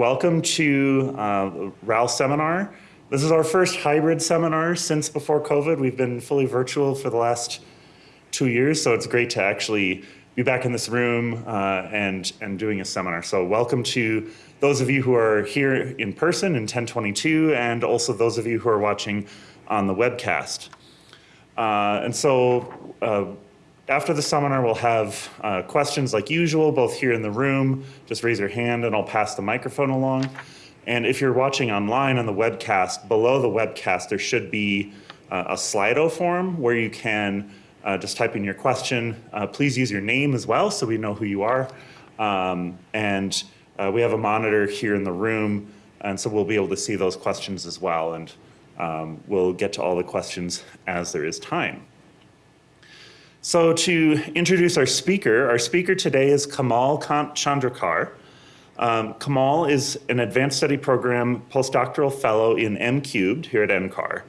Welcome to uh, RAL seminar. This is our first hybrid seminar since before COVID. We've been fully virtual for the last two years, so it's great to actually be back in this room uh, and, and doing a seminar. So welcome to those of you who are here in person in 1022 and also those of you who are watching on the webcast. Uh, and so uh, after the seminar, we'll have uh, questions like usual, both here in the room. Just raise your hand and I'll pass the microphone along. And if you're watching online on the webcast, below the webcast, there should be uh, a Slido form where you can uh, just type in your question. Uh, please use your name as well so we know who you are. Um, and uh, we have a monitor here in the room, and so we'll be able to see those questions as well. And um, we'll get to all the questions as there is time. So to introduce our speaker, our speaker today is Kamal Chandrakar. Um, Kamal is an advanced study program postdoctoral fellow in M cubed here at NCAR.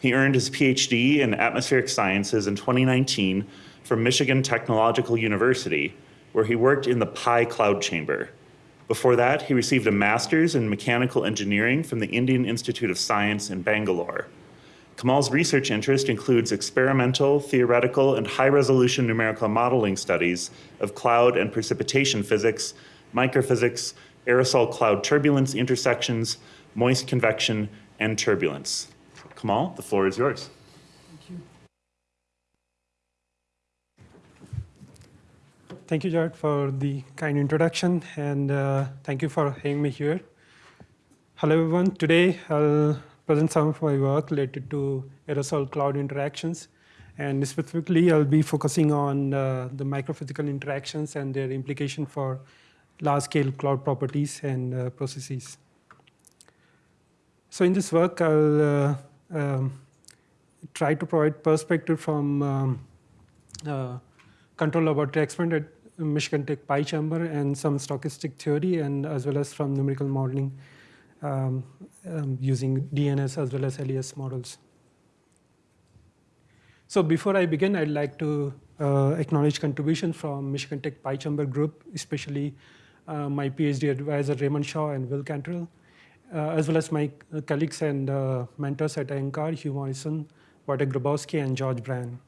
He earned his PhD in atmospheric sciences in 2019 from Michigan Technological University, where he worked in the Pi cloud chamber. Before that, he received a master's in mechanical engineering from the Indian Institute of Science in Bangalore. Kamal's research interest includes experimental, theoretical, and high-resolution numerical modeling studies of cloud and precipitation physics, microphysics, aerosol cloud turbulence intersections, moist convection, and turbulence. Kamal, the floor is yours. Thank you. Thank you, Jared, for the kind introduction, and uh, thank you for having me here. Hello, everyone. Today, I'll present some of my work related to aerosol cloud interactions. And specifically, I'll be focusing on uh, the microphysical interactions and their implication for large-scale cloud properties and uh, processes. So in this work, I'll uh, um, try to provide perspective from um, uh, control laboratory experiment at Michigan Tech Pi Chamber and some stochastic theory, and as well as from numerical modeling um, um, using DNS as well as LES models. So before I begin, I'd like to uh, acknowledge contribution from Michigan Tech Pi Chamber group, especially uh, my PhD advisor Raymond Shaw and Will Cantrell, uh, as well as my colleagues and uh, mentors at NCAR, Hugh Morrison, Wojtek Grabowski, and George Bryan.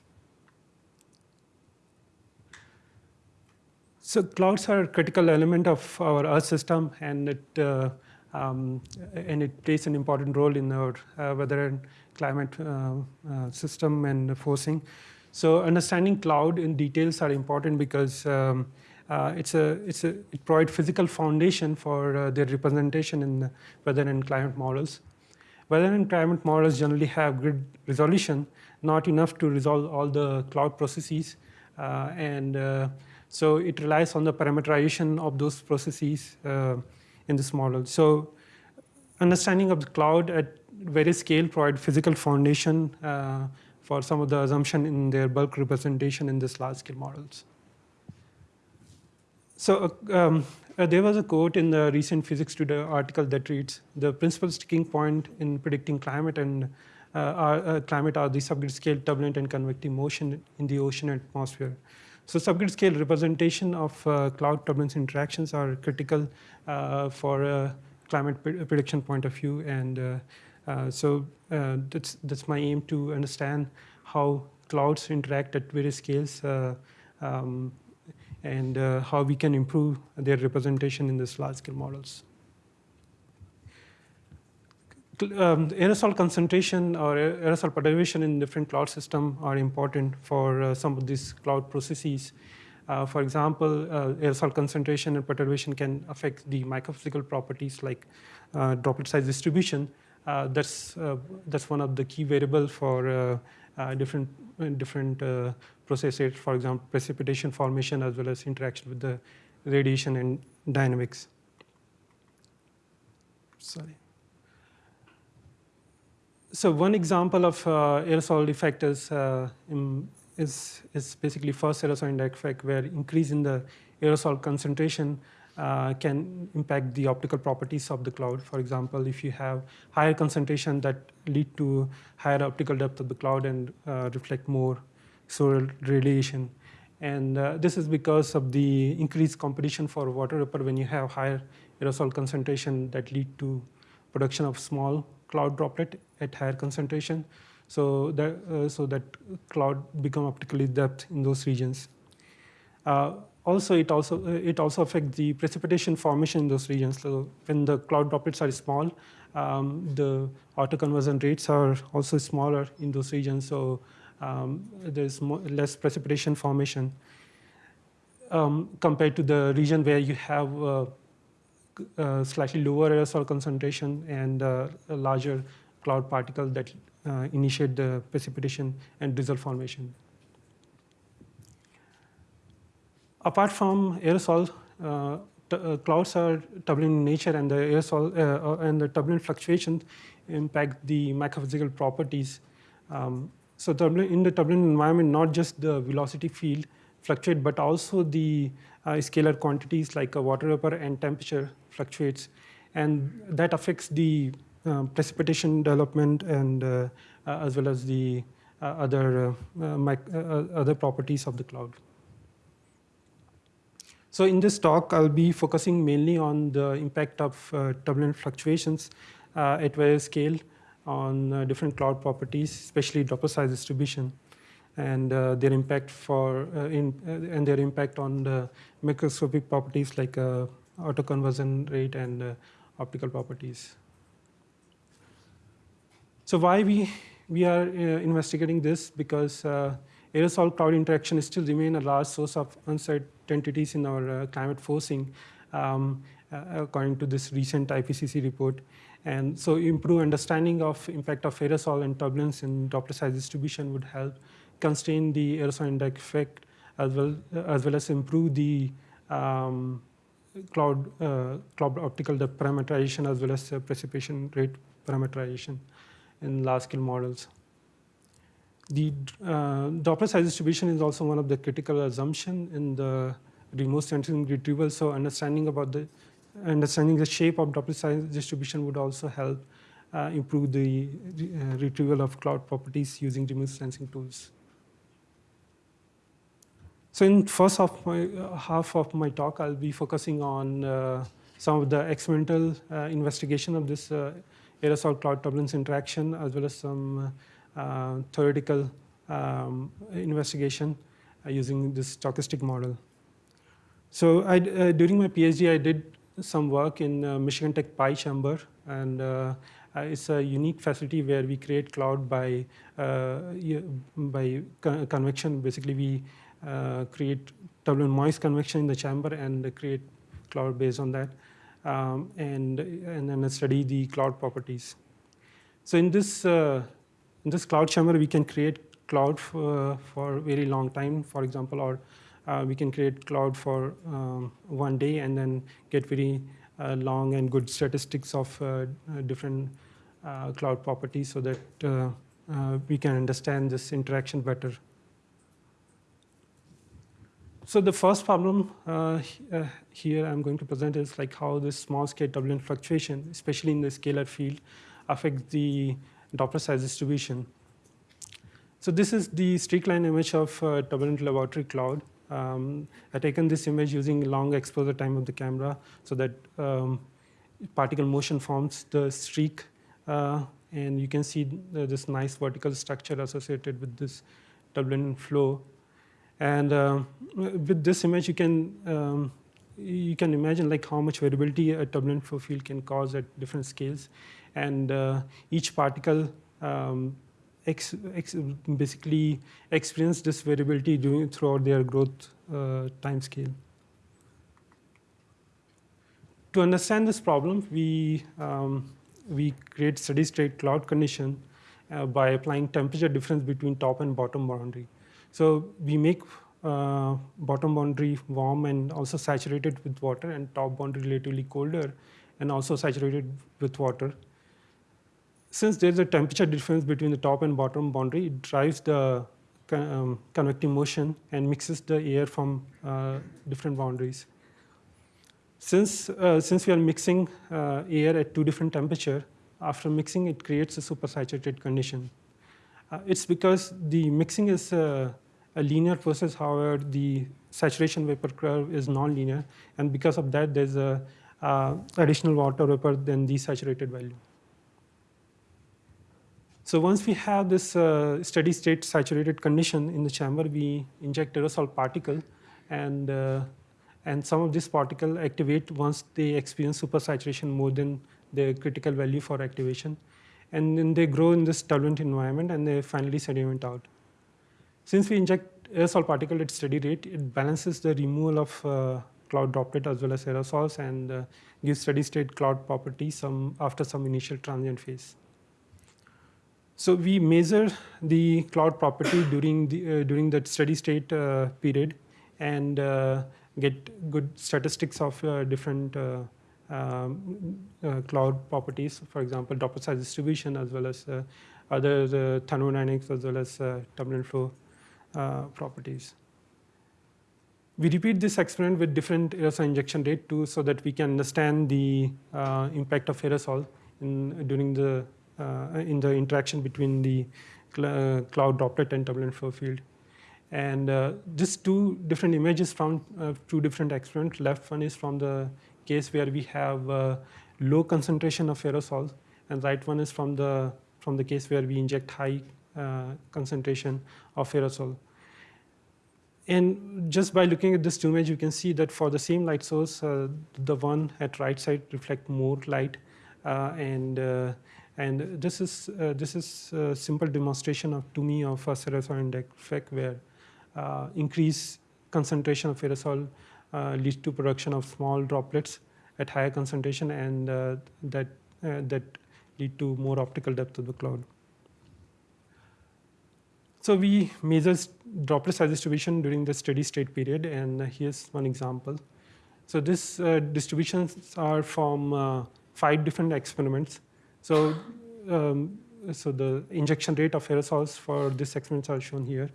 So clouds are a critical element of our Earth system, and it uh, um, and it plays an important role in our uh, weather and climate uh, uh, system and forcing. So understanding cloud in details are important because um, uh, it's a, it's a, it provides physical foundation for uh, their representation in weather and climate models. Weather and climate models generally have grid resolution, not enough to resolve all the cloud processes. Uh, and so it relies on the parameterization of those processes in this model. So understanding of the cloud at various scale provide physical foundation uh, for some of the assumption in their bulk representation in this large scale models. So uh, um, uh, there was a quote in the recent Physics Today article that reads, the principal sticking point in predicting climate and uh, are, uh, climate are the subgrid scale turbulent and convective motion in the ocean atmosphere. So subgrid scale representation of uh, cloud turbulence interactions are critical uh, for a climate prediction point of view. And uh, uh, so uh, that's, that's my aim to understand how clouds interact at various scales um, and how we can improve their representation in these large scale models um, aerosol concentration or aerosol perturbation in different cloud system are important for uh, some of these cloud processes. Uh, for example, uh, aerosol concentration and perturbation can affect the microphysical properties like uh, droplet size distribution. Uh, that's uh, that's one of the key variable for different different processes. For example, precipitation formation as well as interaction with the radiation and dynamics. Sorry. So one example of uh, aerosol effect is, uh, is, is basically first aerosol effect where increase in the aerosol concentration uh, can impact the optical properties of the cloud. For example, if you have higher concentration that lead to higher optical depth of the cloud and uh, reflect more solar radiation. And uh, this is because of the increased competition for water vapor when you have higher aerosol concentration that lead to production of small cloud droplet at higher concentration. So that, uh, so that cloud become optically depth in those regions. Uh, also, it also uh, it also affects the precipitation formation in those regions. So when the cloud droplets are small, um, the autoconversion rates are also smaller in those regions. So um, there's more, less precipitation formation um, compared to the region where you have uh, uh, slightly lower aerosol concentration and uh, larger cloud particles that uh, initiate the precipitation and drizzle formation. Apart from aerosol, uh, uh, clouds are turbulent in nature and the aerosol uh, uh, and the turbulent fluctuations impact the microphysical properties. Um, so in the turbulent environment, not just the velocity field fluctuate, but also the uh, scalar quantities like water vapor and temperature fluctuates. And that affects the uh, precipitation development and uh, as well as the other, other properties of the cloud. So in this talk, I'll be focusing mainly on the impact of uh, turbulent fluctuations uh, at various scale on uh, different cloud properties, especially droplet size distribution, and uh, their impact for uh, in uh, and their impact on the microscopic properties like autoconversion rate and optical properties. So why we we are investigating this because aerosol cloud interaction still remain a large source of uncertainties in our uh, climate forcing, um, uh, according to this recent IPCC report. And so improve understanding of impact of aerosol and turbulence in droplet size distribution would help constrain the aerosol indirect effect as well, as well as improve the um, cloud, uh, cloud optical depth parameterization as well as uh, precipitation rate parameterization in large scale models. The uh, droplet size distribution is also one of the critical assumption in the remote sensing retrieval. So understanding about the understanding the shape of droplet size distribution would also help uh, improve the uh, retrieval of cloud properties using remote sensing tools. So in first half, my, uh, half of my talk, I'll be focusing on uh, some of the experimental uh, investigation of this uh, aerosol cloud turbulence interaction, as well as some uh, theoretical um, investigation uh, using this stochastic model. So I, uh, during my PhD, I did some work in Michigan Tech Pi Chamber, and it's a unique facility where we create cloud by, by con convection. Basically, we create turbulent moist convection in the chamber and create cloud based on that. Um, and, and then study the cloud properties. So in this uh, in this cloud chamber, we can create cloud for, for a very long time, for example, or uh, we can create cloud for um, one day and then get very uh, long and good statistics of uh, uh different uh, cloud properties so that uh, we can understand this interaction better. So the first problem here I'm going to present is like how this small scale turbulent fluctuation, especially in the scalar field, affects the droplet size distribution. So this is the streak-line image of uh, turbulent laboratory cloud. Um, I've taken this image using long exposure time of the camera so that um, particle motion forms the streak. Uh, and you can see this nice vertical structure associated with this turbulent flow. And uh, with this image, you can um, you can imagine like how much variability a turbulent flow field can cause at different scales and uh, each particle um, ex, ex basically experience this variability during, throughout their growth uh, time scale. To understand this problem, we, um, we create steady state cloud condition uh, by applying temperature difference between top and bottom boundary. So we make uh, bottom boundary warm and also saturated with water and top boundary relatively colder and also saturated with water since there's a temperature difference between the top and bottom boundary, it drives the um, convective motion and mixes the air from uh, different boundaries. Since, uh, since we are mixing uh, air at two different temperature, after mixing it creates a supersaturated condition. Uh, it's because the mixing is uh, a linear process, however, the saturation vapor curve is nonlinear, and because of that, there's a uh, additional water vapor than the saturated value. So once we have this uh, steady state saturated condition in the chamber, we inject aerosol particle and, uh, and some of this particle activate once they experience supersaturation more than the critical value for activation. And then they grow in this turbulent environment and they finally sediment out. Since we inject aerosol particle at steady rate, it balances the removal of uh, cloud droplet as well as aerosols and uh, gives steady state cloud properties some, after some initial transient phase. So we measure the cloud property during the uh, during that steady state uh, period, and uh, get good statistics of uh, different um, uh, cloud properties. For example, droplet size distribution, as well as other thermodynamics, as well as turbulent flow properties. We repeat this experiment with different aerosol injection rate too, so that we can understand the impact of aerosol in, during the uh, in the interaction between the cl uh, cloud droplet and turbulent flow field. And uh, just two different images from two different experiments. Left one is from the case where we have low concentration of aerosol, and right one is from the from the case where we inject high uh, concentration of aerosol. And just by looking at this image, you can see that for the same light source, uh, the one at right side reflect more light, uh, and and this is uh, this is a simple demonstration of to me of a sinusoid effect where uh, increased concentration of aerosol uh, leads to production of small droplets at higher concentration, and uh, that uh, that lead to more optical depth of the cloud. So we measure droplet size distribution during the steady state period, and here's one example. So this uh, distributions are from five different experiments. So, um, so the injection rate of aerosols for this experiments are shown here.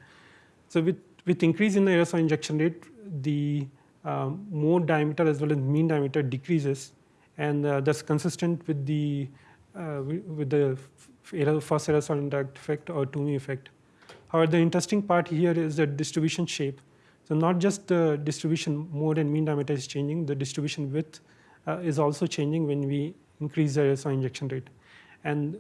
So with, with increase in the aerosol injection rate, the um, mode diameter as well as mean diameter decreases, and uh, that's consistent with the uh, with the first aerosol impact effect or Twomey effect. However, the interesting part here is the distribution shape. So not just the distribution mode and mean diameter is changing, the distribution width uh, is also changing when we increase the aerosol injection rate. And,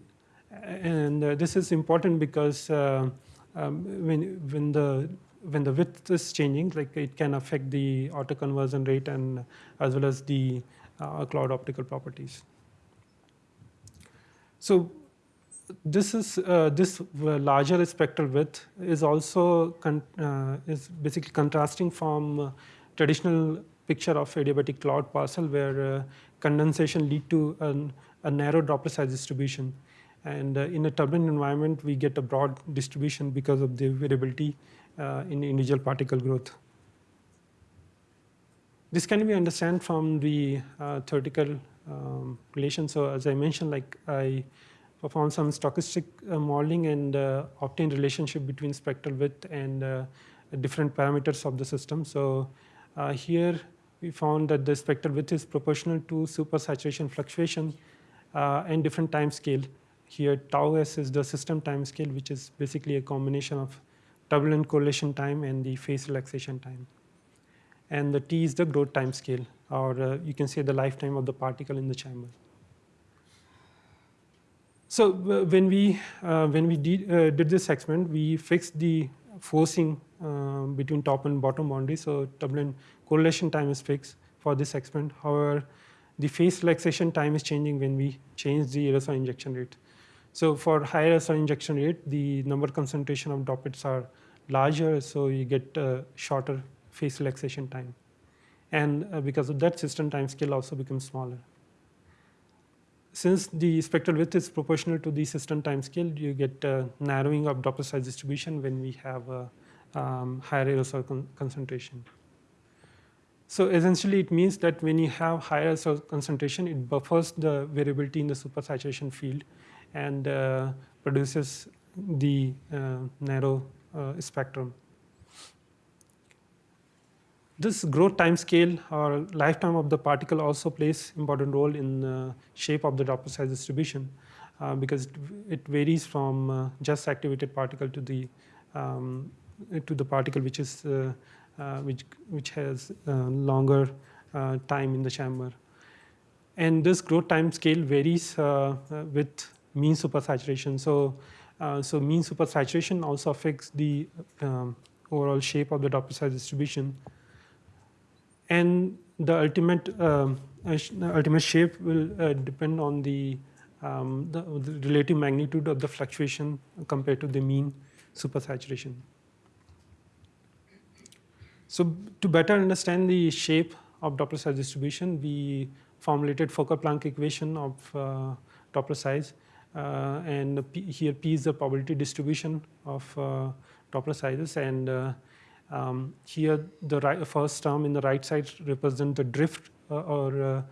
and uh, this is important because uh, um, when, when, the, when the width is changing, like it can affect the autoconversion rate and as well as the uh, cloud optical properties. So this is uh, this larger spectral width is also uh, is basically contrasting from uh, traditional picture of adiabatic cloud parcel where condensation lead to an a narrow droplet size distribution. And uh, in a turbulent environment, we get a broad distribution because of the variability uh, in individual particle growth. This can be understood from the uh, theoretical um, relation. So as I mentioned, like I performed some stochastic uh, modeling and uh, obtained relationship between spectral width and uh, different parameters of the system. So here we found that the spectral width is proportional to supersaturation fluctuation uh, and different time scale. Here tau s is the system time scale, which is basically a combination of turbulent correlation time and the phase relaxation time. And the t is the growth time scale, or uh, you can say the lifetime of the particle in the chamber. So when we uh, when we did, uh, did this experiment, we fixed the forcing uh, between top and bottom boundary. So turbulent correlation time is fixed for this experiment. However, the phase relaxation time is changing when we change the aerosol injection rate. So for higher aerosol injection rate, the number concentration of droplets are larger, so you get shorter phase relaxation time. And uh, because of that, system time scale also becomes smaller. Since the spectral width is proportional to the system time scale, you get a narrowing of droplet size distribution when we have a um, higher aerosol con concentration. So essentially, it means that when you have higher concentration, it buffers the variability in the supersaturation field and uh, produces the uh, narrow uh, spectrum. This growth time scale or lifetime of the particle also plays important role in the shape of the droplet size distribution uh, because it varies from uh, just activated particle to the um, to the particle which is uh, uh, which, which has uh, longer uh, time in the chamber. and this growth time scale varies uh, uh, with mean supersaturation. So, uh, so mean supersaturation also affects the um, overall shape of the droplet size distribution. And the ultimate, um, uh, ultimate shape will uh, depend on the, um, the, the relative magnitude of the fluctuation compared to the mean supersaturation. So to better understand the shape of droplet size distribution, we formulated Fokker-Planck equation of uh, droplet size. Uh, and P, here P is the probability distribution of uh, droplet sizes. And uh, um, here the right, first term in the right side represents the drift or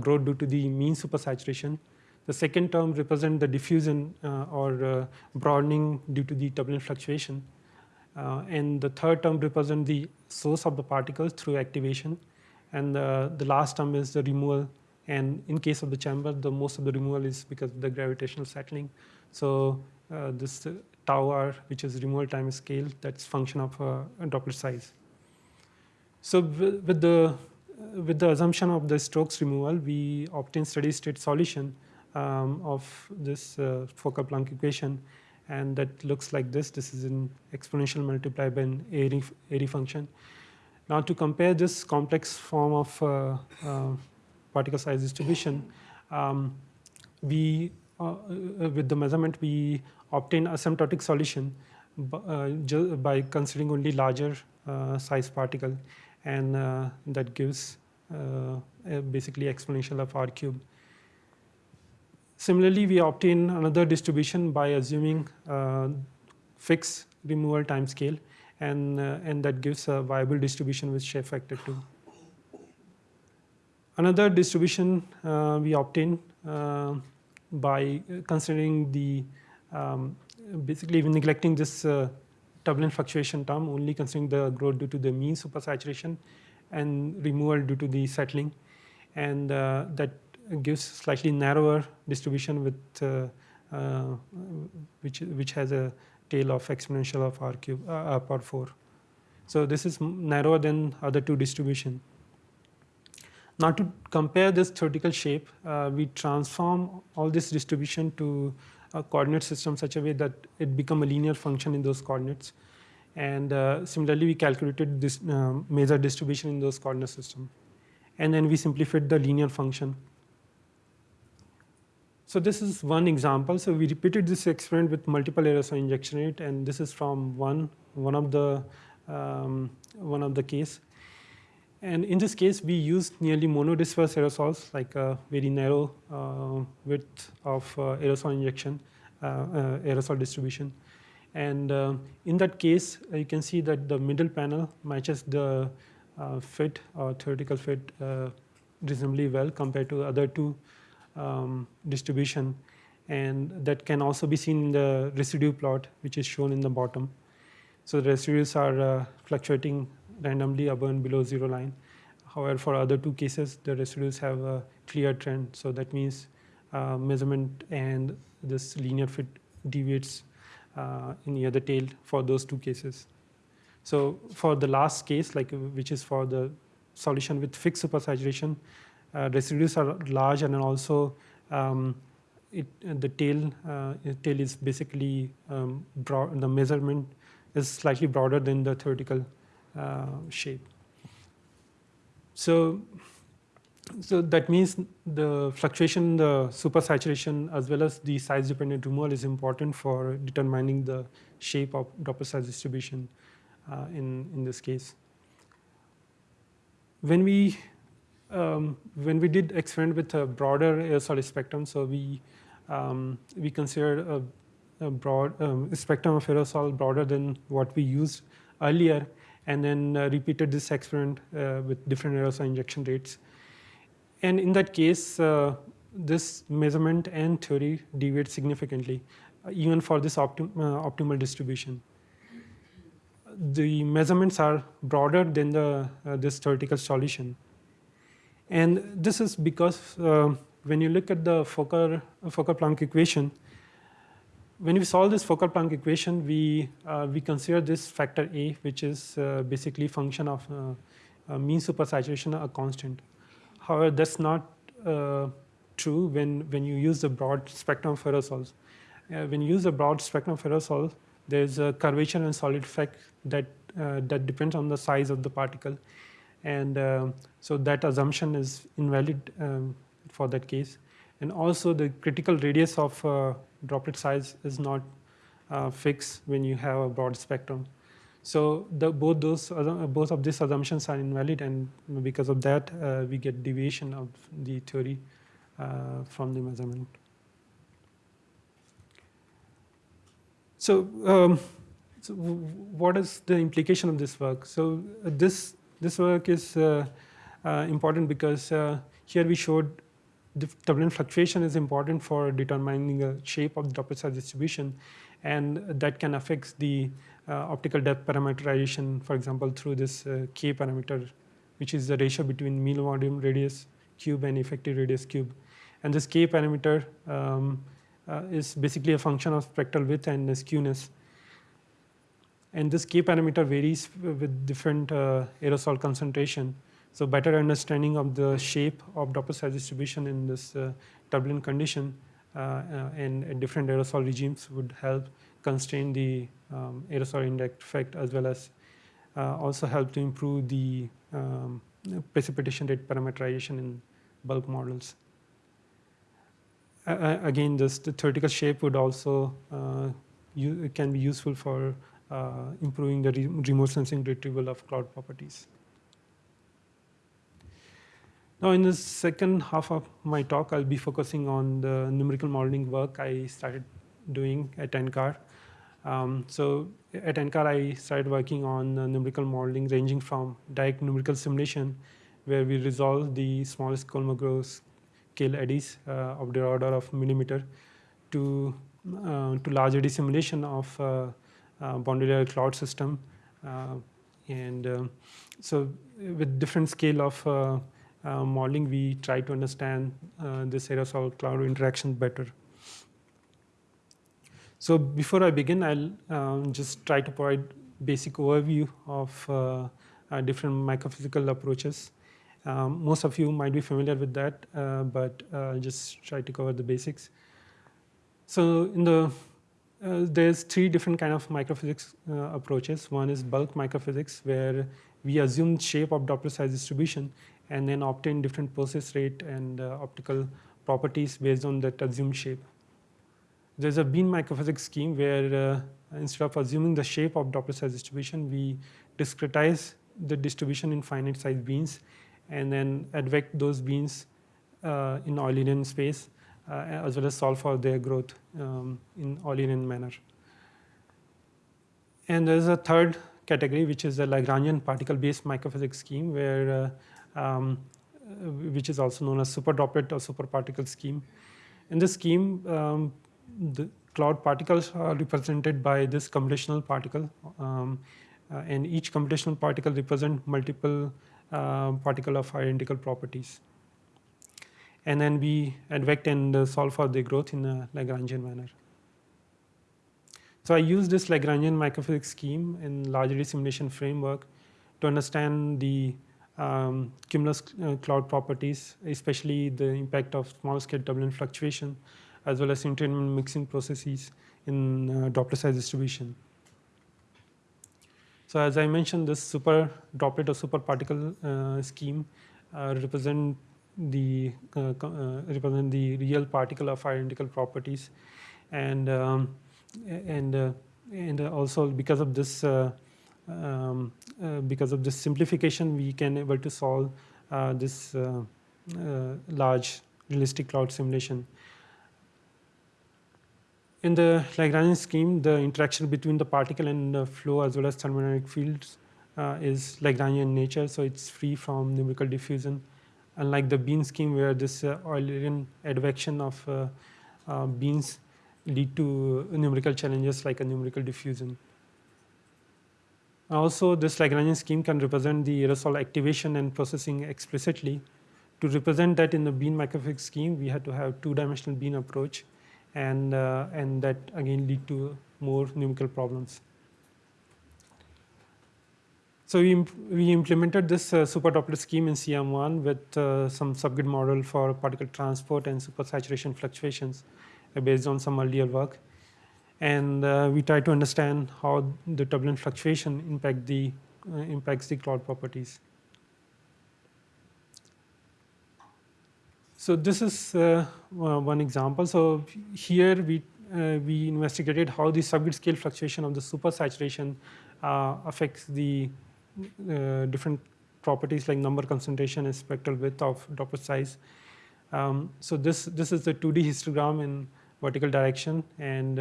growth due to the mean supersaturation. The second term represents the diffusion or broadening due to the turbulent fluctuation. Uh, and the third term represents the source of the particles through activation. And the last term is the removal. And in case of the chamber, the most of the removal is because of the gravitational settling. So uh, this uh, tau r, which is removal time scale, that's function of uh, droplet size. So with the with the assumption of the Stokes removal, we obtain steady state solution um, of this uh, Fokker-Planck equation, and that looks like this. This is an exponential multiplied by an Airy, Airy function. Now to compare this complex form of uh, uh, particle size distribution, um, we uh, uh, with the measurement we obtain asymptotic solution uh, by considering only larger uh, size particle, and that gives basically exponential of r cube. Similarly, we obtain another distribution by assuming fixed removal time scale, and, uh, and that gives a Weibull distribution with shape factor 2. Another distribution uh, we obtain uh, by considering the, um, basically neglecting this uh, turbulent fluctuation term, only considering the growth due to the mean supersaturation and removal due to the settling. And uh, that gives slightly narrower distribution with uh, uh, which which has a tail of exponential of r cube uh, power 4. So this is narrower than other two distribution. Now to compare this theoretical shape, uh, we transform all this distribution to a coordinate system such a way that it become a linear function in those coordinates. And uh, similarly, we calculated this um, major distribution in those coordinate system. And then we simplified the linear function. So this is one example. So we repeated this experiment with multiple aerosol injection rate, and this is from one one of the um, one of the case. And in this case, we used nearly monodisperse aerosols, like a very narrow uh, width of uh, aerosol injection, uh, uh, aerosol distribution. And uh, in that case, uh, you can see that the middle panel matches the fit or theoretical fit reasonably well compared to the other two um, distribution. And that can also be seen in the residue plot, which is shown in the bottom. So the residues are fluctuating randomly above and below zero line. However, for other two cases, the residues have a clear trend. So that means uh, measurement and this linear fit deviates uh, in the other tail for those two cases. So for the last case, like which is for the solution with fixed supersaturation, uh, residues are large and also um, it, the tail uh, tail is basically um, broad, the measurement is slightly broader than the theoretical shape. So, so that means the fluctuation, the supersaturation, as well as the size-dependent removal is important for determining the shape of droplet size distribution uh, in, in this case. When we um, when we did experiment with a broader aerosol spectrum, so we um, we considered a, a broad um, spectrum of aerosol broader than what we used earlier, and then uh, repeated this experiment uh, with different aerosol injection rates. And in that case, uh, this measurement and theory deviate significantly, even for this optim- optimal distribution. The measurements are broader than the uh, this theoretical solution. And this is because uh, when you look at the Fokker, Fokker-Planck equation, when we solve this Fokker-Planck equation, we, uh, we consider this factor A, which is uh, basically function of uh, uh, mean supersaturation, a constant. However, that's not uh, true when, when you use the broad spectrum of aerosols. Uh, when you use the broad spectrum of aerosol, there's a curvature and solute effect that, that depends on the size of the particle. And so that assumption is invalid um, for that case. And also the critical radius of uh, droplet size is not uh, fixed when you have a broad spectrum. So the, both those both of these assumptions are invalid, and because of that, uh, we get deviation of the theory uh, from the measurement. So, um, so what is the implication of this work? So uh, this this work is uh, uh, important because here we showed the turbulent fluctuation is important for determining the shape of the droplet size distribution, and that can affect the uh, optical depth parameterization, for example, through this uh, k parameter, which is the ratio between mean volume radius cube and effective radius cube. And this k parameter um, uh, is basically a function of spectral width and skewness. And this k parameter varies with different uh, aerosol concentration. So better understanding of the shape of droplet size distribution in this uh, turbulent condition uh, uh, and different aerosol regimes would help constrain the um, aerosol indirect effect as well as uh, also help to improve the um, precipitation rate parameterization in bulk models. Uh, again, this the theoretical shape would also uh, can be useful for uh, improving the re remote sensing retrieval of cloud properties. Now, in the second half of my talk, I'll be focusing on the numerical modeling work I started doing at NCAR. Um, so at NCAR, I started working on uh, numerical modeling ranging from direct numerical simulation, where we resolve the smallest Kolmogorov scale eddies uh, of the order of millimeter, to, uh, to large eddy simulation of uh, uh, boundary layer cloud system. Uh, and um, so with different scale of modeling, we try to understand this aerosol cloud interaction better. So before I begin, I'll um, just try to provide basic overview of uh, uh, different microphysical approaches. Um, most of you might be familiar with that, uh, but I'll just try to cover the basics. So in the uh, there's three different kind of microphysics uh, approaches. One is bulk microphysics, where we assume shape of droplet size distribution and then obtain different process rate and uh, optical properties based on that assumed shape. There's a bin microphysics scheme where uh, instead of assuming the shape of droplet size distribution, we discretize the distribution in finite size bins and then advect those bins uh, in Eulerian space uh, as well as solve for their growth um, in Eulerian manner. And there's a third category, which is the Lagrangian particle-based microphysics scheme, where uh, um, which is also known as super droplet or super particle scheme. In this scheme, um, the cloud particles are represented by this computational particle, um, uh, and each computational particle represent multiple uh, particle of identical properties. And then we advect and uh, solve for the growth in a Lagrangian manner. So I use this Lagrangian microphysics scheme in large eddy simulation framework to understand the um, cumulus uh, cloud properties, especially the impact of small scale turbulent fluctuation as well as entrainment mixing processes in uh, droplet size distribution. So as I mentioned, this super droplet or super particle uh, scheme uh, represent the uh, uh, represent the real particle of identical properties, and um, and and also because of this um, because of this simplification, we can able to solve this large realistic cloud simulation in the Lagrangian scheme, the interaction between the particle and the flow as well as thermodynamic fields uh, is Lagrangian in nature, so it's free from numerical diffusion. Unlike the bin scheme where this uh, Eulerian advection of uh, uh, bins lead to numerical challenges like a numerical diffusion. Also, this Lagrangian scheme can represent the aerosol activation and processing explicitly. To represent that in the bin microphysics scheme, we had to have two-dimensional bin approach and, uh, and that again lead to more numerical problems. So we, imp- we implemented this uh, super droplet scheme in CM1 with uh, some subgrid model for particle transport and supersaturation fluctuations uh, based on some earlier work. And uh, we try to understand how the turbulent fluctuation impact the, uh, impacts the cloud properties. So this is uh, one example. So here we uh, we investigated how the subgrid scale fluctuation of the supersaturation uh, affects the uh, different properties like number concentration and spectral width of droplet size. Um, so this this is the 2D histogram in vertical direction, and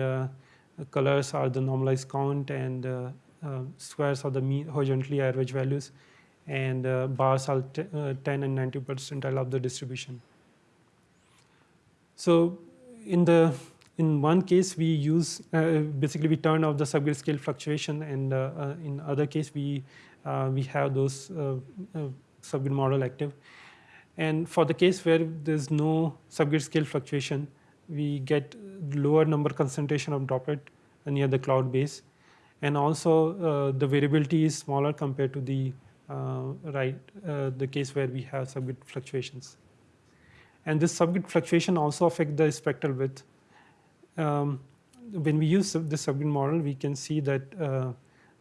colors are the normalized count, and uh, uh, squares are the mean horizontally average values, and uh, bars are uh, 10 and 90 percentile of the distribution. So in the in one case we use uh, basically we turn off the subgrid scale fluctuation, and uh, uh, in other case we we have those subgrid model active. And for the case where there's no subgrid scale fluctuation, we get lower number concentration of droplet near the cloud base, and also uh, the variability is smaller compared to the uh, right uh, the case where we have subgrid fluctuations. And this subgrid fluctuation also affect the spectral width. Um, when we use this subgrid model, we can see that uh,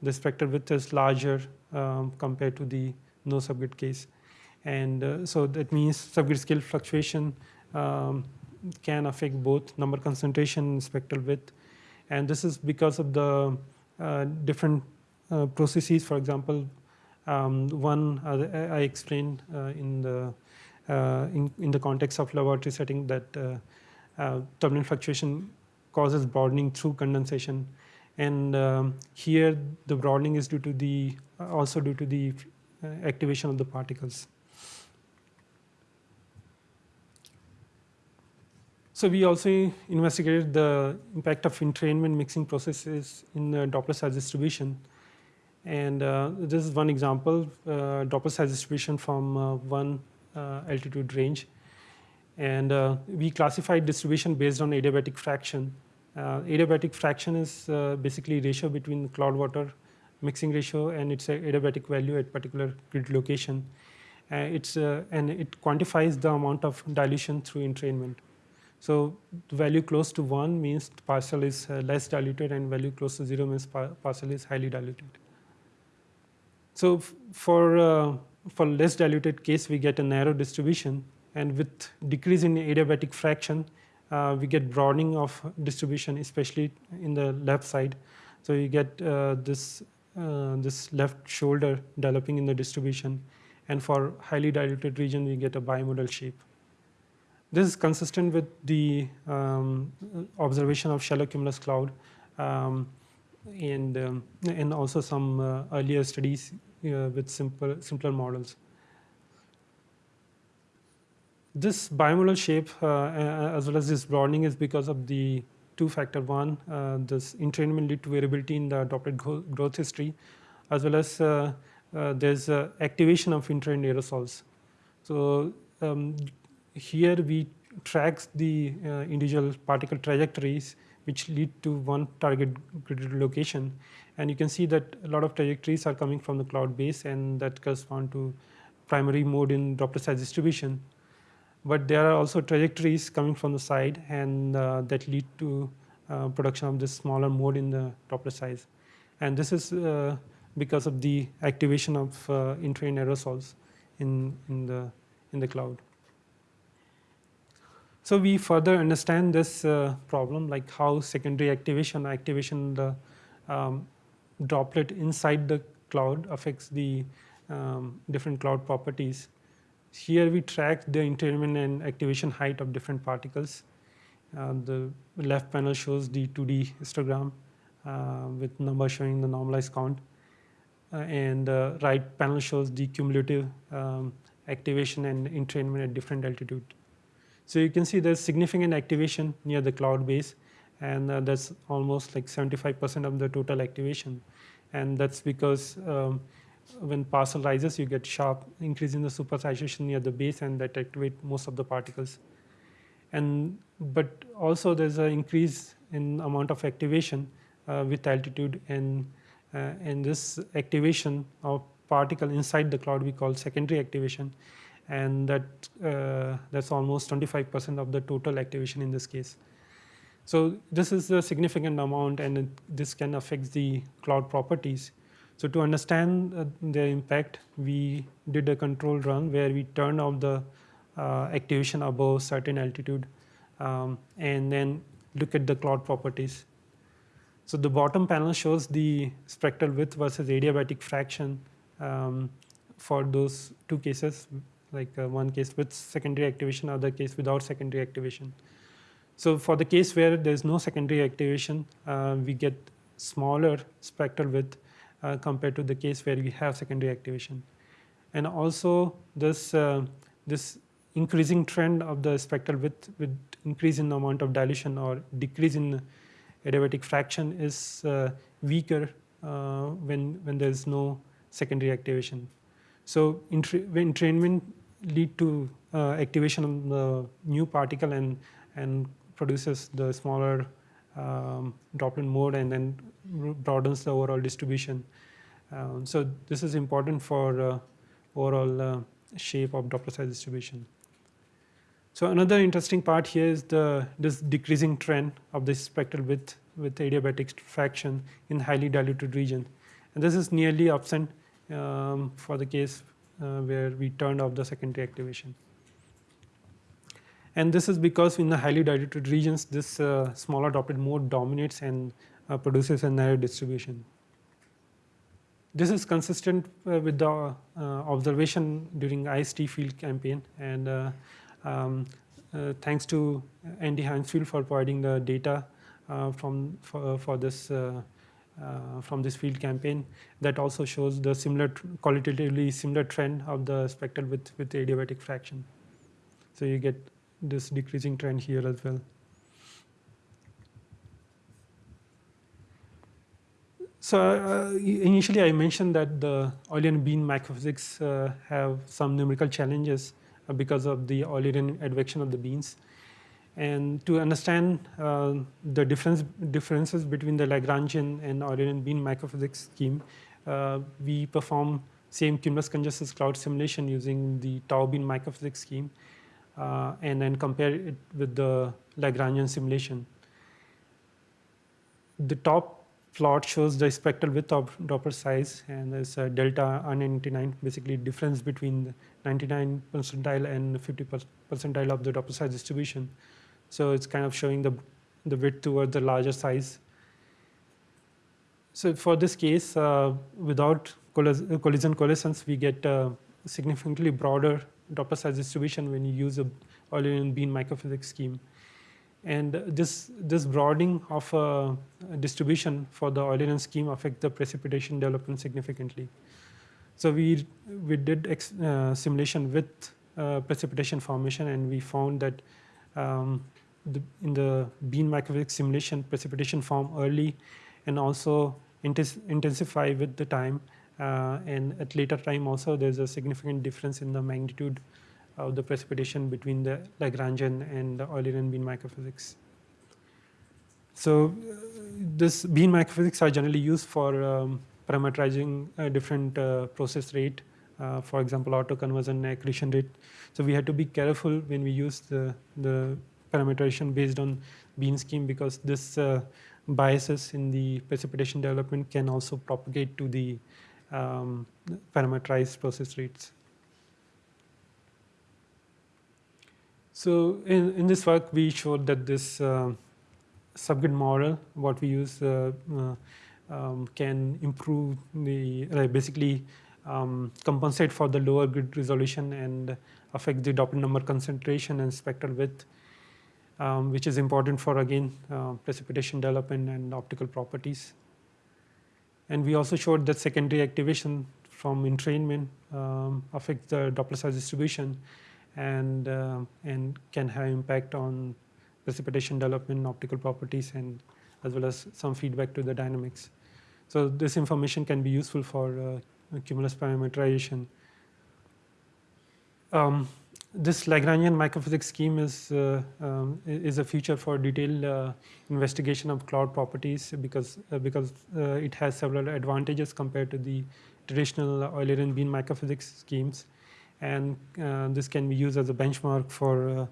the spectral width is larger um, compared to the no subgrid case. And uh, so that means subgrid scale fluctuation um, can affect both number concentration and spectral width. And this is because of the uh, different uh, processes. For example, um, one uh, I explained uh, in the uh, in, in the context of laboratory setting that turbulent fluctuation causes broadening through condensation. And um, here the broadening is due to the, also due to the activation of the particles. So we also investigated the impact of entrainment mixing processes in the droplet size distribution. And uh, this is one example, uh, droplet size distribution from uh, one uh, altitude range. And uh, we classified distribution based on adiabatic fraction. Uh, adiabatic fraction is basically ratio between cloud water mixing ratio and its adiabatic value at particular grid location. It's, and it quantifies the amount of dilution through entrainment. So value close to 1 means parcel is uh, less diluted and value close to 0 means par- parcel is highly diluted. So for, uh, for less diluted case, we get a narrow distribution and with decrease in adiabatic fraction, uh, we get broadening of distribution, especially in the left side. So you get uh, this, uh, this left shoulder developing in the distribution. And for highly diluted region, we get a bimodal shape. This is consistent with the um, observation of shallow cumulus cloud um, and, um, and also some uh, earlier studies uh, with simple, simpler models. This bimodal shape, uh, uh, as well as this broadening, is because of the two factor. One, uh, this entrainment lead to variability in the adopted growth history, as well as uh, there's activation of entrained aerosols. So um, here we track the uh, individual particle trajectories which lead to one target grid location. And you can see that a lot of trajectories are coming from the cloud base and that correspond to primary mode in droplet size distribution. But there are also trajectories coming from the side and uh, that lead to uh, production of this smaller mode in the droplet size. And this is uh, because of the activation of uh, aerosols in, in, the, in the cloud. So we further understand this uh, problem, like how secondary activation, activation the um, droplet inside the cloud affects the um, different cloud properties. Here we track the entrainment and activation height of different particles. Uh, the left panel shows the 2D histogram uh, with number showing the normalized count. Uh, and the right panel shows the cumulative um, activation and entrainment at different altitude. So you can see there's significant activation near the cloud base, and uh, that's almost like 75% of the total activation. And that's because um, when parcel rises, you get sharp increase in the supersaturation near the base, and that activate most of the particles. And but also there's an increase in amount of activation uh, with altitude, and uh, and this activation of particle inside the cloud we call secondary activation, and that uh, that's almost 25% of the total activation in this case. So this is a significant amount, and it, this can affect the cloud properties. So to understand uh, the impact, we did a control run where we turned off the uh, activation above certain altitude, um, and then look at the cloud properties. So the bottom panel shows the spectral width versus adiabatic fraction um, for those two cases, like uh, one case with secondary activation, other case without secondary activation. So for the case where there's no secondary activation, uh, we get smaller spectral width uh, compared to the case where we have secondary activation. And also this, uh, this increasing trend of the spectral width with increase in amount of dilution or decrease in adiabatic fraction is uh, weaker uh, when, when there's no secondary activation. So entrainment lead to uh, activation of the new particle and, and produces the smaller um, droplet mode and then broadens the overall distribution. Um, so this is important for uh, overall uh, shape of droplet size distribution. So another interesting part here is the this decreasing trend of the spectral width with adiabatic fraction in highly diluted region. And this is nearly absent um, for the case uh, where we turned off the secondary activation. And this is because in the highly diluted regions, this uh, smaller droplet mode dominates and uh, produces a narrow distribution. This is consistent uh, with the uh, observation during IST field campaign and uh, um, thanks to Andy Heymsfield for providing the data from for, for this uh, from this field campaign that also shows the similar qualitatively similar trend of the spectral with with adiabatic fraction. So you get this decreasing trend here as well. So uh, initially I mentioned that the Eulerian bin microphysics uh, have some numerical challenges uh, because of the Eulerian advection of the bins. And to understand uh, the difference, differences between the Lagrangian and Eulerian bin microphysics scheme, uh, we perform same cumulus congestus cloud simulation using the tau bin microphysics scheme, uh, and then compare it with the Lagrangian simulation. The top plot shows the spectral width of droplet size, and there's a delta R99, basically difference between 99 percentile and 50 percentile of the droplet size distribution. So it's kind of showing the, the width towards the larger size. So for this case, uh, without collision coalescence, we get a significantly broader droplet size distribution when you use a Eulerian bin microphysics scheme. And this, this broadening of a distribution for the Eulerian scheme affect the precipitation development significantly. So we, we did uh, simulation with uh, precipitation formation and we found that um, the, in the bin microphysics simulation precipitation form early and also intensify with the time. Uh, and at later time also there's a significant difference in the magnitude of the precipitation between the Lagrangian and the Eulerian bin microphysics. So uh, this bin microphysics are generally used for um, parameterizing a different uh, process rate, uh, for example, autoconversion accretion rate. So we had to be careful when we use the, the parameterization based on bin scheme because this uh, biases in the precipitation development can also propagate to the um, parameterized process rates. So in, in this work, we showed that this uh, subgrid model, what we use, uh, uh, um, can improve the, basically um, compensate for the lower grid resolution and affect the droplet number concentration and spectral width um, which is important for, again, uh, precipitation development and optical properties. And we also showed that secondary activation from entrainment um, affects the droplet size distribution and, uh, and can have impact on precipitation development, optical properties, and as well as some feedback to the dynamics. So this information can be useful for uh, cumulus parameterization. Um, this Lagrangian microphysics scheme is uh, um, is a feature for detailed uh, investigation of cloud properties because uh, because uh, it has several advantages compared to the traditional Eulerian bin microphysics schemes. And uh, this can be used as a benchmark for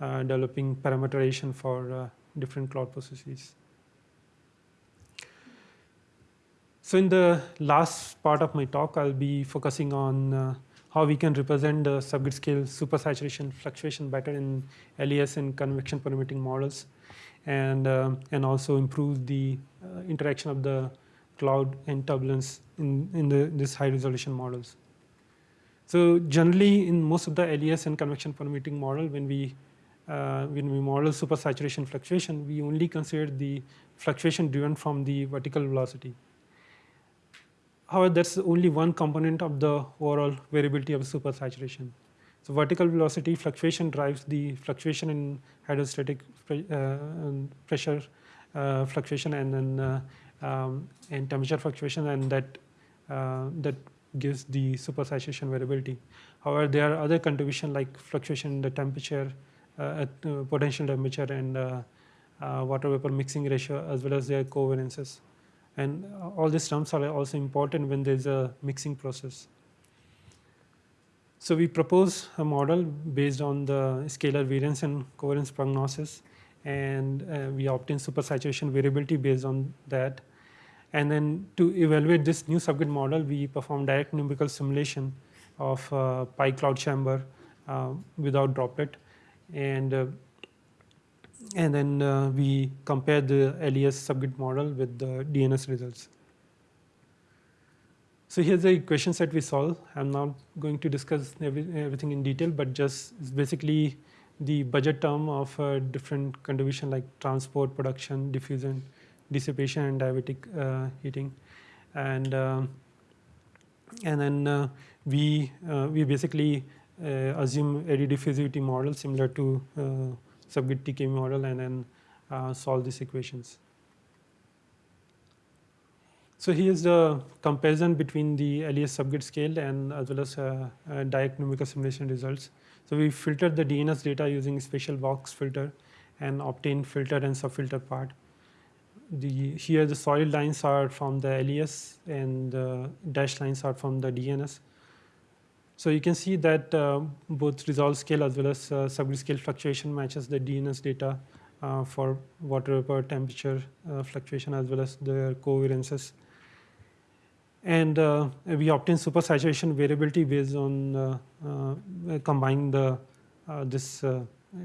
uh, developing parameterization for different cloud processes. So in the last part of my talk, I'll be focusing on how we can represent the subgrid scale supersaturation fluctuation better in LES and convection permitting models, and uh, and also improve the uh, interaction of the cloud and turbulence in in the this high resolution models. So generally, in most of the LES and convection permitting model, when we uh, when we model supersaturation fluctuation, we only consider the fluctuation driven from the vertical velocity. However, that's only one component of the overall variability of supersaturation. So vertical velocity fluctuation drives the fluctuation in hydrostatic pre uh, pressure uh, fluctuation and then uh, um, and temperature fluctuation, and that uh, that gives the supersaturation variability. However, there are other contributions like fluctuation in the temperature, uh, at, uh, potential temperature, and water vapor mixing ratio, as well as their covariances. And all these terms are also important when there's a mixing process. So we propose a model based on the scalar variance and covariance prognosis, and uh, we obtain supersaturation variability based on that. And then to evaluate this new subgrid model, we perform direct numerical simulation of uh, pi cloud chamber uh, without droplet. And uh, and then uh, we compare the LES subgrid model with the DNS results. So here's the equations that we solve. I'm not going to discuss every, everything in detail, but just basically the budget term of uh, different contribution like transport, production, diffusion, dissipation, and diabatic uh, heating. And, uh, and then uh, we, uh, we basically uh, assume eddy diffusivity model similar to subgrid TKM model and then uh, solve these equations. So here's the comparison between the LES subgrid scale and as well as uh, uh, direct numerical simulation results. So we filtered the DNS data using spatial box filter and obtained filter and subfilter part. The, here the solid lines are from the LES and the dashed lines are from the DNS. So you can see that uh, both resolve scale as well as uh, subgrid scale fluctuation matches the DNS data uh, for water vapor temperature uh, fluctuation as well as their covariances. And uh, we obtain supersaturation variability based on uh, combining the this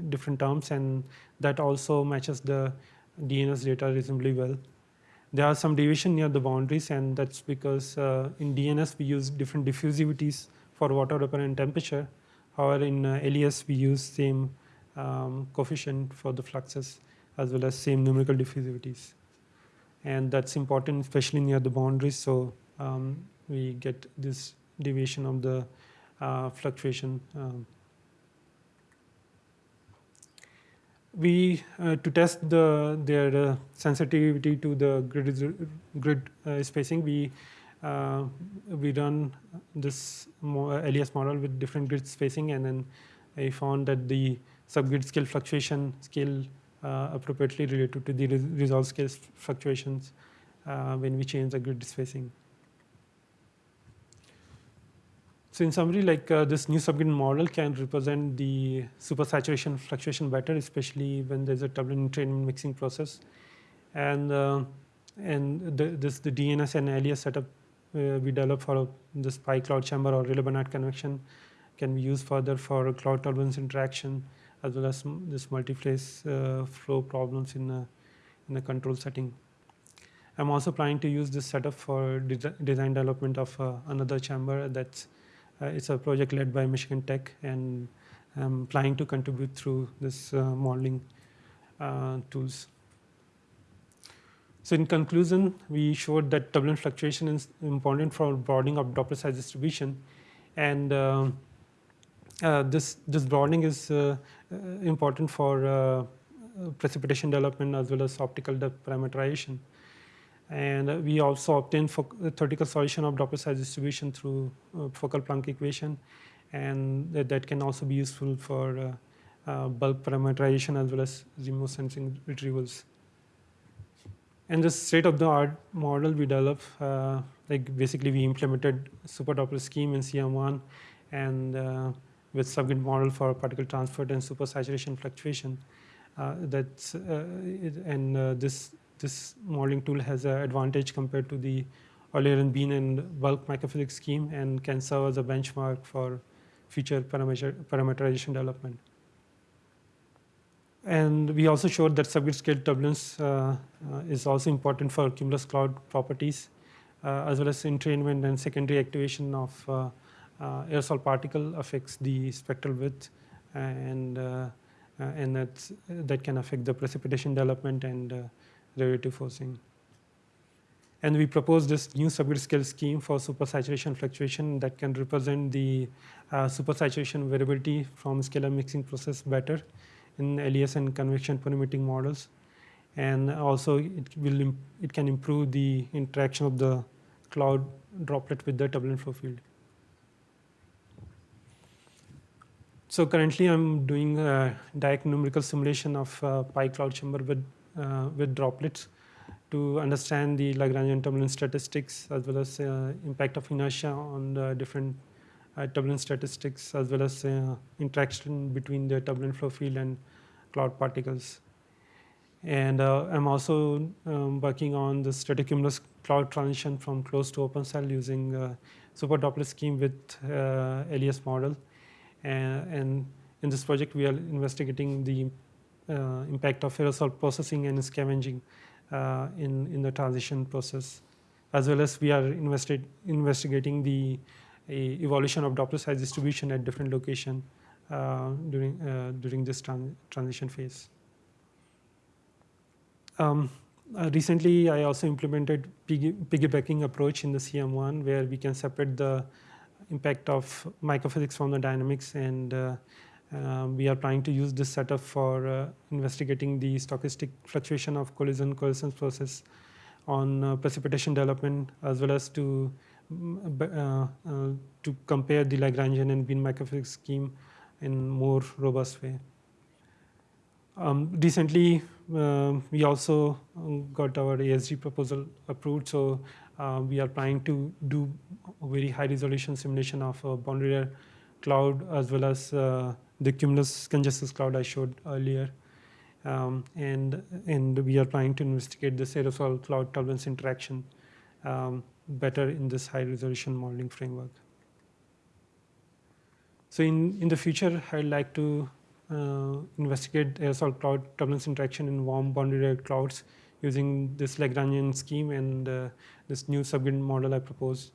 different terms and that also matches the DNS data reasonably well. There are some deviation near the boundaries and that's because in DNS we use different diffusivities for water vapor and temperature. However, in uh, LES, we use same um, coefficient for the fluxes as well as same numerical diffusivities. And that's important, especially near the boundaries. So um, we get this deviation of the uh, fluctuation. Um. we uh, to test the their uh, sensitivity to the grid grid uh, spacing we uh, we run this LES model with different grid spacing, and then I found that the subgrid scale fluctuation scale uh, appropriately related to the resolve scale fluctuations uh, when we change the grid spacing. So in summary, like uh, this new subgrid model can represent the supersaturation fluctuation better, especially when there's a turbulent entrainment mixing process. And, uh, and the, this, the DNS and LES setup uh, we develop for this pi cloud chamber or Rayleigh-Bénard convection can be used further for cloud turbulence interaction as well as this multi-phase uh, flow problems in a, in a control setting. I'm also planning to use this setup for de design development of uh, another chamber that's uh, it's a project led by Michigan Tech and I'm planning to contribute through this uh, modeling uh, tools. So in conclusion, we showed that turbulent fluctuation is important for broadening of droplet size distribution. And uh, uh, this, this broadening is uh, uh important for uh, precipitation development as well as optical depth parameterization. And we also obtained theoretical solution of droplet size distribution through uh, Fokker-Planck equation. And that, that, can also be useful for bulk parameterization as well as remote sensing retrievals. And this state-of-the-art model we developed, uh, like basically we implemented super droplet scheme in CM1 and uh, with subgrid model for particle transport and supersaturation fluctuation. Uh, that's, uh, it, and uh, this, this modeling tool has an advantage compared to the Euler bin and bulk microphysics scheme and can serve as a benchmark for future parameter, parameterization development. And we also showed that subgrid scale turbulence uh, uh, is also important for cumulus cloud properties, uh, as well as entrainment and secondary activation of uh, uh, aerosol particle affects the spectral width, and uh, and that that can affect the precipitation development and relative forcing. And we proposed this new subgrid scale scheme for supersaturation fluctuation that can represent the supersaturation variability from scalar mixing process better in LES and convection permitting models. And also it will it can improve the interaction of the cloud droplet with the turbulent flow field. So currently I'm doing a direct numerical simulation of uh, pi cloud chamber with, uh, with droplets to understand the Lagrangian turbulence statistics as well as uh, impact of inertia on the different turbulence statistics as well as uh, interaction between the turbulent flow field and cloud particles. And uh, I'm also um, working on the stratocumulus cloud transition from closed to open cell using uh, super droplet scheme with uh, LES model. And, and, in this project, we are investigating the uh, impact of aerosol processing and scavenging uh, in, in the transition process, as well as we are investigating the evolution of droplet size distribution at different location uh, during, uh, during this tran transition phase. Um, uh, recently, I also implemented piggy piggybacking approach in the CM1 where we can separate the impact of microphysics from the dynamics and uh, uh, we are trying to use this setup for uh, investigating the stochastic fluctuation of collision coalescence process on precipitation development as well as to to compare the Lagrangian and bin microphysics scheme in more robust way. Um, recently, uh, we also um, got our ASG proposal approved, so uh, we are trying to do a very high resolution simulation of a boundary layer cloud as well as uh, the cumulus congestus cloud I showed earlier. Um, and, and we are trying to investigate the aerosol cloud turbulence interaction um, better in this high resolution modeling framework. So in, in the future, I'd like to uh, investigate aerosol cloud turbulence interaction in warm boundary layer clouds using this Lagrangian scheme and uh, this new subgrid model I proposed.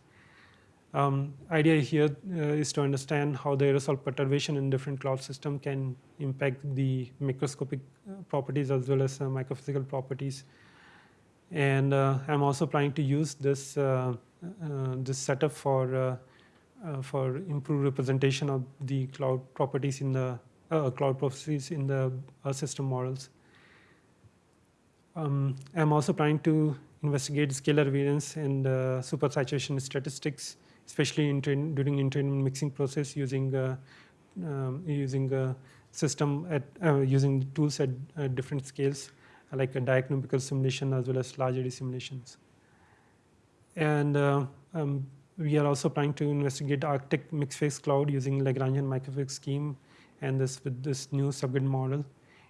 Um, idea here uh, is to understand how the aerosol perturbation in different cloud system can impact the microscopic uh, properties as well as uh, microphysical properties. And uh, I'm also planning to use this, uh, uh, this setup for, for improved representation of the cloud properties in the cloud properties in the system models. Um, I'm also planning to investigate scalar variance and supersaturation statistics especially in during entrainment mixing process using uh, um, using system at uh, using tools at uh, different scales like a direct numerical simulation as well as large eddy simulations. And uh, um, we are also trying to investigate Arctic mixed phase cloud using Lagrangian microphysics scheme and this with this new subgrid model.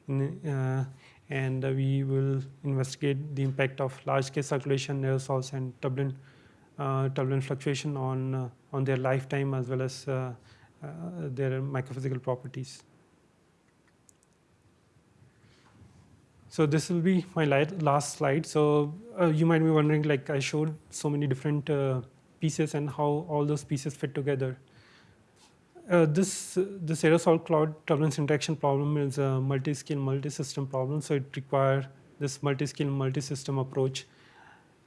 In, uh, and we will investigate the impact of large scale circulation aerosols and turbulent uh, turbulent fluctuation on, uh, on their lifetime as well as uh, their microphysical properties. So this will be my last slide. So uh, you might be wondering, like I showed so many different uh, pieces and how all those pieces fit together. Uh, this this aerosol cloud turbulence interaction problem is a multi-scale, multi-system problem. So it requires this multi-scale, multi-system approach.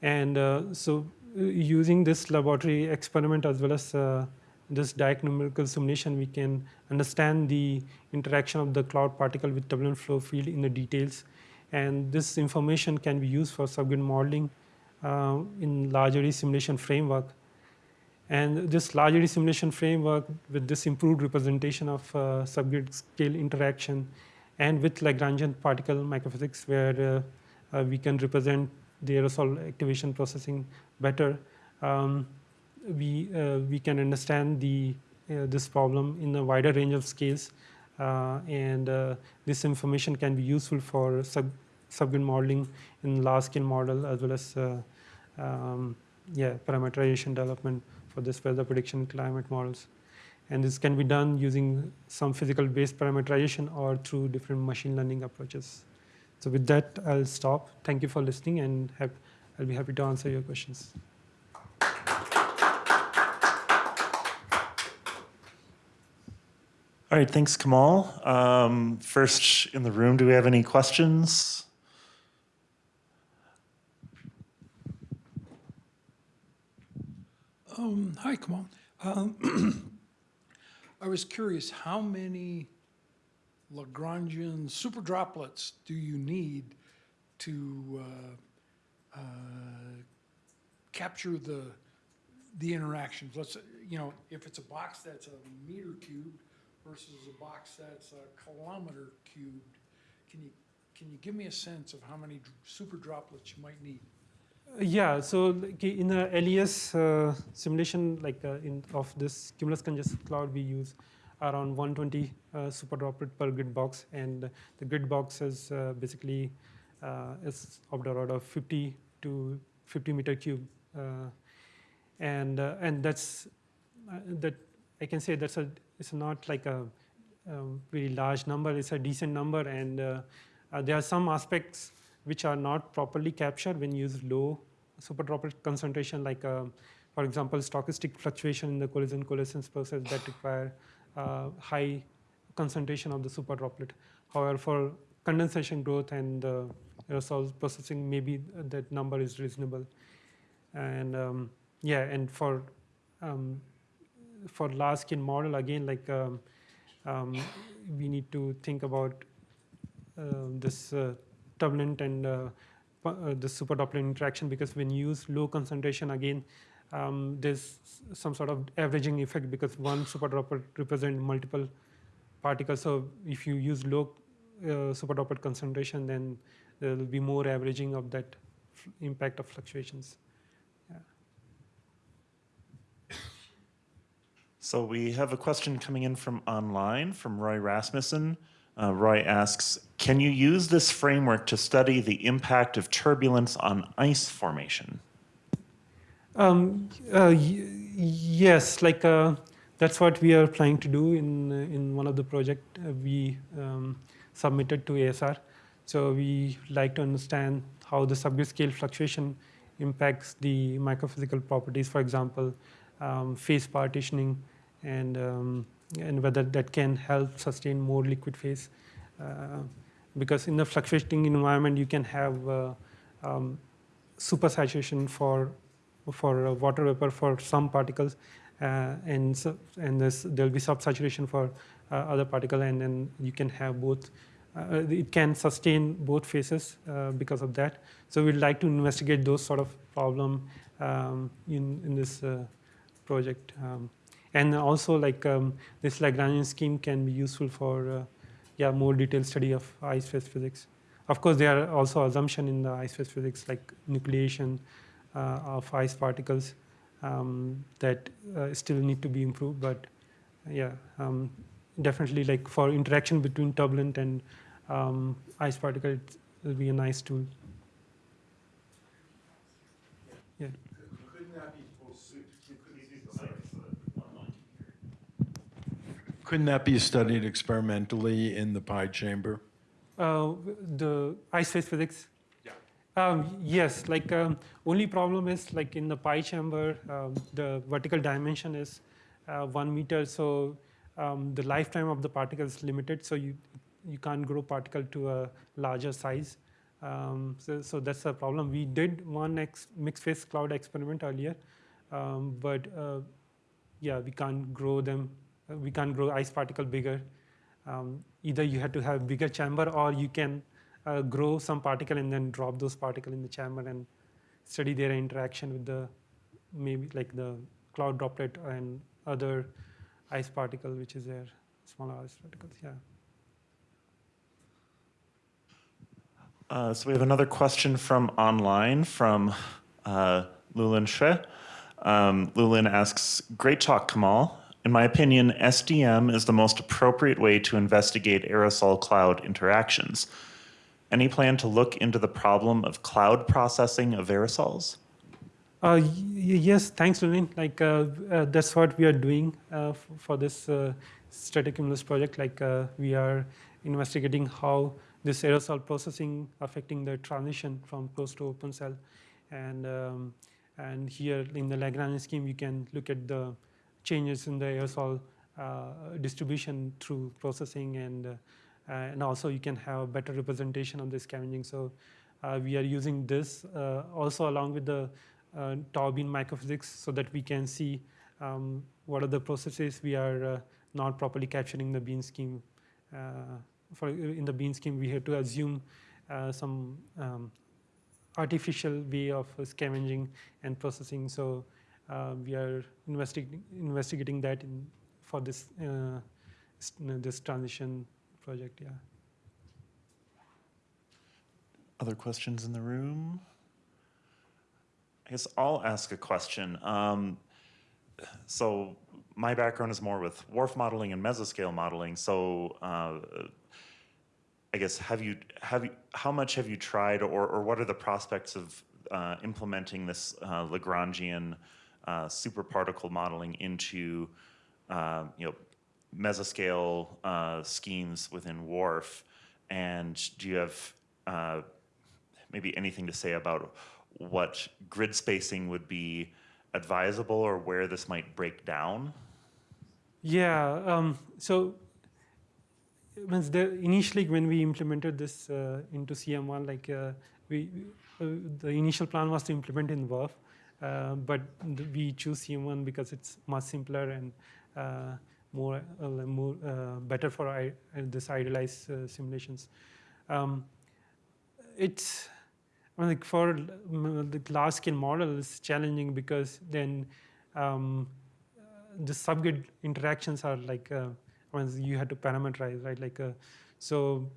And so using this laboratory experiment as well as uh, this direct numerical simulation, we can understand the interaction of the cloud particle with turbulent flow field in the details. And this information can be used for subgrid modeling uh, in large eddy simulation framework. And this large eddy simulation framework with this improved representation of uh, subgrid scale interaction and with Lagrangian particle microphysics where uh, uh, we can represent the aerosol activation processing better, um, we, uh, we can understand the, uh, this problem in a wider range of scales. Uh, and uh, this information can be useful for sub, subgrid modeling in large scale model as well as uh, um, yeah, parameterization development for this weather prediction climate models. And this can be done using some physical based parameterization or through different machine learning approaches. So with that, I'll stop. Thank you for listening and have, I'll be happy to answer your questions. All right, thanks, Kamal. Um, first in the room, do we have any questions? Um, hi, Kamal. Um, I was curious, how many Lagrangian super droplets do you need to uh, uh, capture the, the interactions? Let's, you know, if it's a box that's a meter cubed versus a box that's a kilometer cubed, can you, can you give me a sense of how many super droplets you might need? Yeah, so in the LES uh, simulation, like uh, in of this cumulus congestus cloud, we use around 120 uh, super droplet per grid box, and the grid box is uh, basically uh, is of the order of 50 to 50 meter cube, uh, and uh, and that's uh, that I can say that's a it's not like a, um very large number. It's a decent number, and uh, uh, there are some aspects which are not properly captured when you use low super droplet concentration, like, uh, for example, stochastic fluctuation in the collision coalescence process that require uh, high concentration of the super droplet. However, for condensation growth and uh, aerosol processing, maybe that number is reasonable. And um, yeah, and for um, for scale model, again, like um, um, we need to think about uh, this uh, turbulent and uh, uh, the super droplet interaction because when you use low concentration again, um, there's some sort of averaging effect because one super droplet represent multiple particles. So if you use low uh, super droplet concentration, then there will be more averaging of that impact of fluctuations. So we have a question coming in from online from Roy Rasmussen. Uh, Roy asks, can you use this framework to study the impact of turbulence on ice formation? Um, uh, yes, like uh, that's what we are planning to do in uh, in one of the project uh, we um, submitted to ASR. So we like to understand how the subgrid scale fluctuation impacts the microphysical properties, for example, um, phase partitioning, and um, and whether that can help sustain more liquid phase. Uh, because in the fluctuating environment, you can have uh, um, supersaturation for for uh, water vapor for some particles, uh, and so, and there'll be subsaturation for uh, other particle, and then you can have both. Uh, it can sustain both phases because of that. So we'd like to investigate those sort of problem um, in in this project, um, and also like um, this Lagrangian scheme can be useful for uh, yeah more detailed study of ice phase physics. Of course, there are also assumption in the ice phase physics like nucleation uh, of ice particles um, that uh, still need to be improved. But yeah, um, definitely like for interaction between turbulent and um, ice particle, it will be a nice tool. Yeah. Couldn't that be studied experimentally in the pi chamber? Uh, the ice phase physics. Um, yes, like um, only problem is like in the pi chamber, um, the vertical dimension is uh, one meter, so um, the lifetime of the particle is limited, so you you can't grow particle to a larger size. Um, so, so that's a problem. We did one ex- mixed phase cloud experiment earlier, um, but uh, yeah, we can't grow them. We can't grow ice particle bigger. Um, either you have to have bigger chamber, or you can uh, grow some particle and then drop those particle in the chamber and study their interaction with the maybe like the cloud droplet and other ice particle which is there smaller ice particles yeah Uh, so we have another question from online from uh, Lulin Xue. Um, Lulin asks, "Great talk, Kamal. In my opinion, SDM is the most appropriate way to investigate aerosol cloud interactions. Any plan to look into the problem of cloud processing of aerosols?" Uh, yes, thanks, Lillian. Like uh, uh, that's what we are doing uh, for this uh, Stratocumulus project. Like uh, we are investigating how this aerosol processing affecting the transition from closed to open cell, and um, and here in the Lagrange scheme, you can look at the changes in the aerosol uh, distribution through processing, and uh, and also you can have a better representation of the scavenging. So uh, we are using this uh, also along with the uh, tau bin microphysics so that we can see um, what are the processes we are uh, not properly capturing the bin scheme. Uh, for in the bin scheme, we have to assume uh, some um, artificial way of uh, scavenging and processing. So uh, we are investigating investigating that in for this uh, this transition project. Yeah. Other questions in the room? I guess I'll ask a question. Um, so my background is more with WRF modeling and mesoscale modeling. So uh, I guess have you have you how much have you tried, or or what are the prospects of uh, implementing this uh, Lagrangian uh, superparticle modeling into uh, you know mesoscale uh, schemes within WRF? And do you have uh, maybe anything to say about what grid spacing would be advisable or where this might break down? Yeah. Um, so initially when we implemented this uh, into CM1, like uh, we uh, the initial plan was to implement in uh, but we choose CM1 because it's much simpler and uh, more uh, more uh, better for I, uh, this idealized uh, simulations. Um, it's I mean, like for the large scale model is challenging because then um, uh, the subgrid interactions are like uh, I mean, you had to parameterize right like uh, so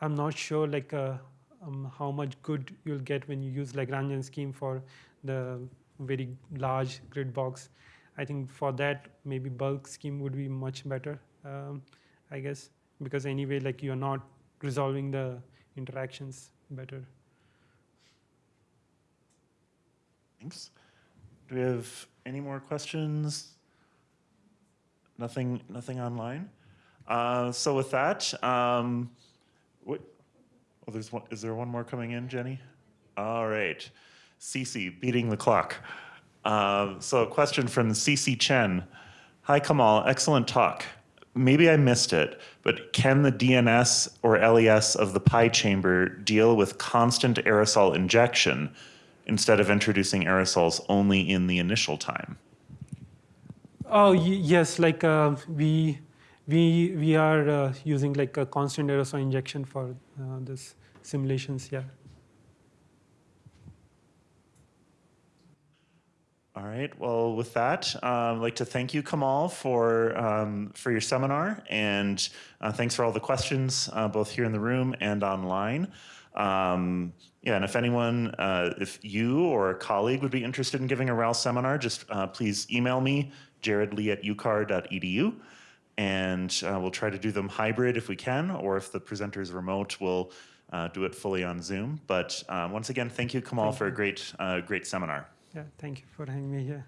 I'm not sure like uh, um, how much good you'll get when you use Lagrangian scheme for the very large grid box. I think for that maybe bulk scheme would be much better, um, I guess, because anyway like you're not resolving the interactions better. Thanks. Do we have any more questions? Nothing, nothing online? Uh, so with that, um, what, there's one, is there one more coming in, Jenny? All right. Sisi, beating the clock. Uh, so a question from Sisi Chen. Hi, Kamal, excellent talk. Maybe I missed it, but can the DNS or LES of the pi chamber deal with constant aerosol injection instead of introducing aerosols only in the initial time? Oh yes, like uh, we we we are uh, using like a constant aerosol injection for uh, this simulations. Yeah. All right. Well, with that, uh, I'd like to thank you, Kamal, for um, for your seminar, and uh, thanks for all the questions, uh, both here in the room and online. Um, yeah, and if anyone, uh, if you or a colleague would be interested in giving a RAL seminar, just uh, please email me, jaredlee at ucar.edu, and uh, we'll try to do them hybrid if we can, or if the presenter is remote, we'll uh, do it fully on Zoom. But uh, once again, thank you, Kamal, Thank for a great, uh, great seminar. Yeah. Thank you for having me here.